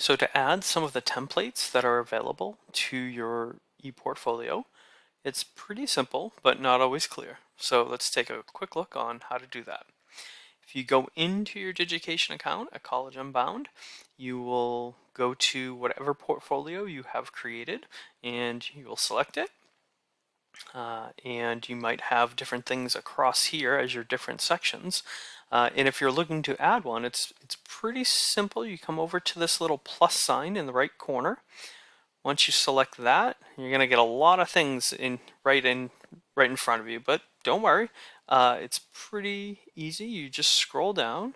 So to add some of the templates that are available to your ePortfolio, it's pretty simple, but not always clear. So let's take a quick look on how to do that. If you go into your Digication account at College Unbound, you will go to whatever portfolio you have created and you will select it. Uh, and you might have different things across here as your different sections. Uh, and if you're looking to add one, it's, it's pretty simple. You come over to this little plus sign in the right corner. Once you select that, you're going to get a lot of things in right in right in front of you. But don't worry, uh, it's pretty easy. You just scroll down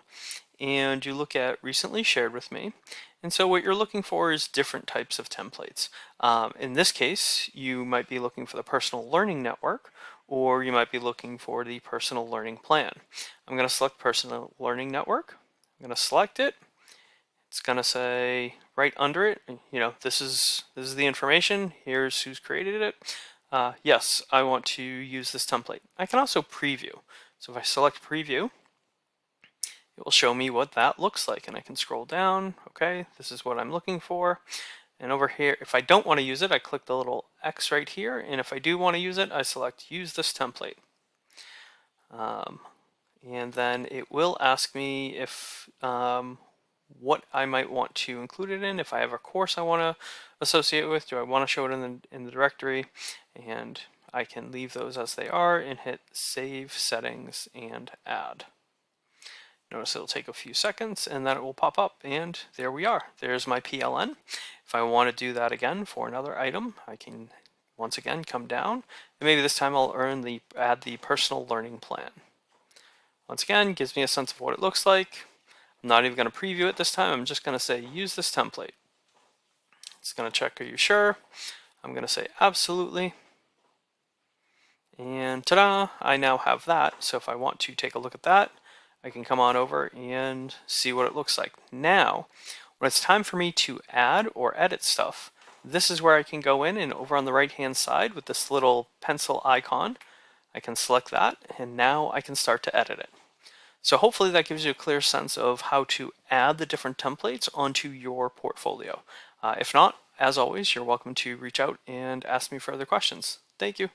and you look at recently shared with me. And so what you're looking for is different types of templates. Um, in this case, you might be looking for the personal learning network, or you might be looking for the personal learning plan. I'm going to select personal learning network. I'm going to select it. It's going to say right under it, you know, this is this is the information. Here's who's created it. Uh, yes, I want to use this template. I can also preview. So if I select preview, it will show me what that looks like and I can scroll down. Okay this is what I'm looking for. And over here if I don't want to use it I click the little X right here and if I do want to use it I select use this template. Um, and then it will ask me if um, what I might want to include it in if I have a course I want to associate with do I want to show it in the, in the directory? And I can leave those as they are and hit save settings and add Notice it'll take a few seconds and then it will pop up and there we are. There's my PLN. If I want to do that again for another item, I can once again come down and maybe this time I'll earn the add the personal learning plan. Once again, gives me a sense of what it looks like. I'm not even going to preview it this time. I'm just going to say use this template. It's going to check are you sure? I'm going to say absolutely. And ta-da, I now have that. So if I want to take a look at that, I can come on over and see what it looks like. Now, when it's time for me to add or edit stuff, this is where I can go in and over on the right hand side with this little pencil icon, I can select that and now I can start to edit it. So hopefully that gives you a clear sense of how to add the different templates onto your portfolio. Uh, if not, as always, you're welcome to reach out and ask me further questions. Thank you.